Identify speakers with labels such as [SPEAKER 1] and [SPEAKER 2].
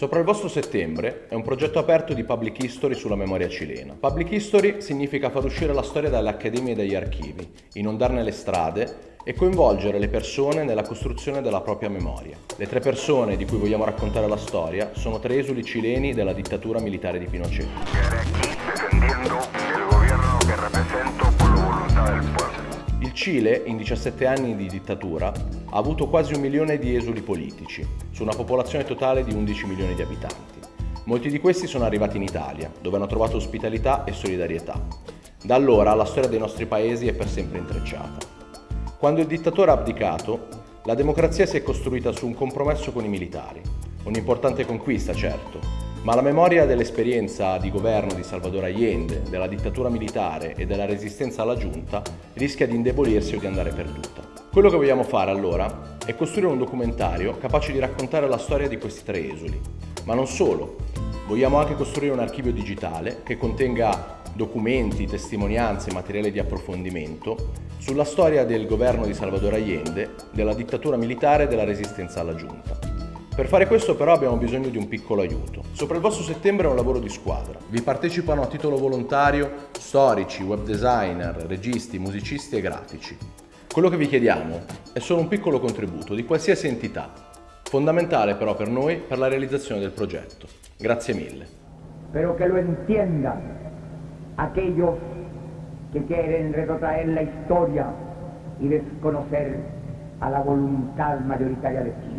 [SPEAKER 1] Sopra il vostro settembre è un progetto aperto di Public History sulla memoria cilena. Public History significa far uscire la storia dalle accademie e dagli archivi, inondarne le strade e coinvolgere le persone nella costruzione della propria memoria. Le tre persone di cui vogliamo raccontare la storia sono tre esuli cileni della dittatura militare di Pinochet. Cile, in 17 anni di dittatura, ha avuto quasi un milione di esuli politici, su una popolazione totale di 11 milioni di abitanti. Molti di questi sono arrivati in Italia, dove hanno trovato ospitalità e solidarietà. Da allora la storia dei nostri paesi è per sempre intrecciata. Quando il dittatore ha abdicato, la democrazia si è costruita su un compromesso con i militari. Un'importante conquista, certo, ma la memoria dell'esperienza di governo di Salvador Allende, della dittatura militare e della resistenza alla giunta rischia di indebolirsi o di andare perduta. Quello che vogliamo fare allora è costruire un documentario capace di raccontare la storia di questi tre esuli. Ma non solo, vogliamo anche costruire un archivio digitale che contenga documenti, testimonianze materiale di approfondimento sulla storia del governo di Salvador Allende, della dittatura militare e della resistenza alla giunta. Per fare questo però abbiamo bisogno di un piccolo aiuto. Sopra il vostro settembre è un lavoro di squadra. Vi partecipano a titolo volontario storici, web designer, registi, musicisti e grafici. Quello che vi chiediamo è solo un piccolo contributo di qualsiasi entità, fondamentale però per noi per la realizzazione del progetto. Grazie mille.
[SPEAKER 2] Spero che lo entiendan aquellos que quieren retrotraer la historia y desconocer a la voluntad mayoritaria de Chile.